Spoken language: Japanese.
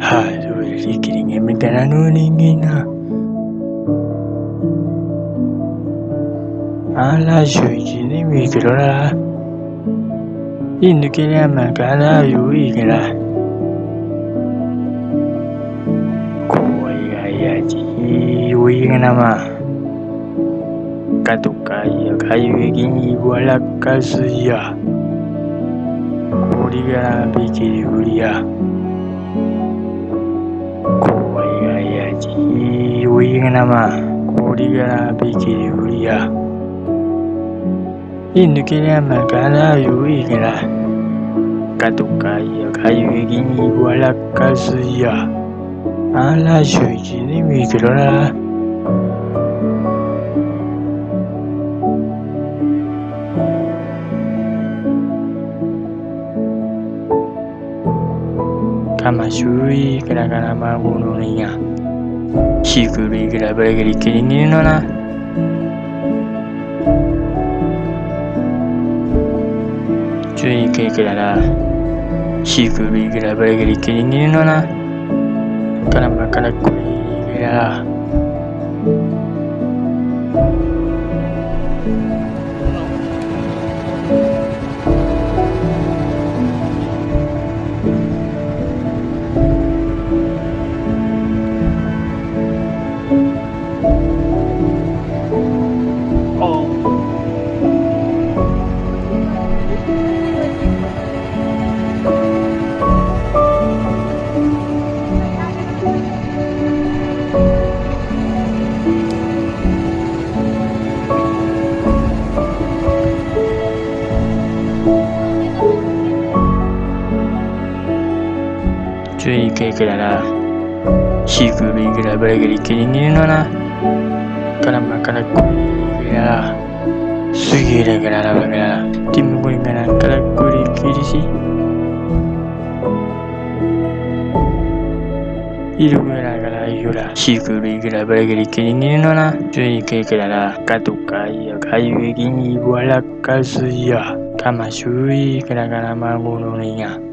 はい、そうです。生き人間みたいなの人間な。あら、11年見けどな。い抜けりゃまかな、よいから。怖いがやじ、よいがなま。かとかいう海域に笑かすや。氷がびきりぶりや。怖いがやじおいがなま。氷がびきりぶりや。いぬきらまからゆいがらかとかいう海域に笑かすや。嵐を一に見てろな。Tamasui gara-gara magununinya. Shiguri gara bagi kini nona. Cui ke gara Shiguri gara bagi kini nona. Karena kala kuri gara. 12回からな。シークルイグラブラグリキリンギルのな。からまからこいぐら。すげえらがららばがら。ティムゴイがらからこりきりし。いるぐらが。シークルイグラブレグリキリンギュのな。12回からカイとかいやかゆぎにわらかヤカマシュウいかラガラマゴロニヤ。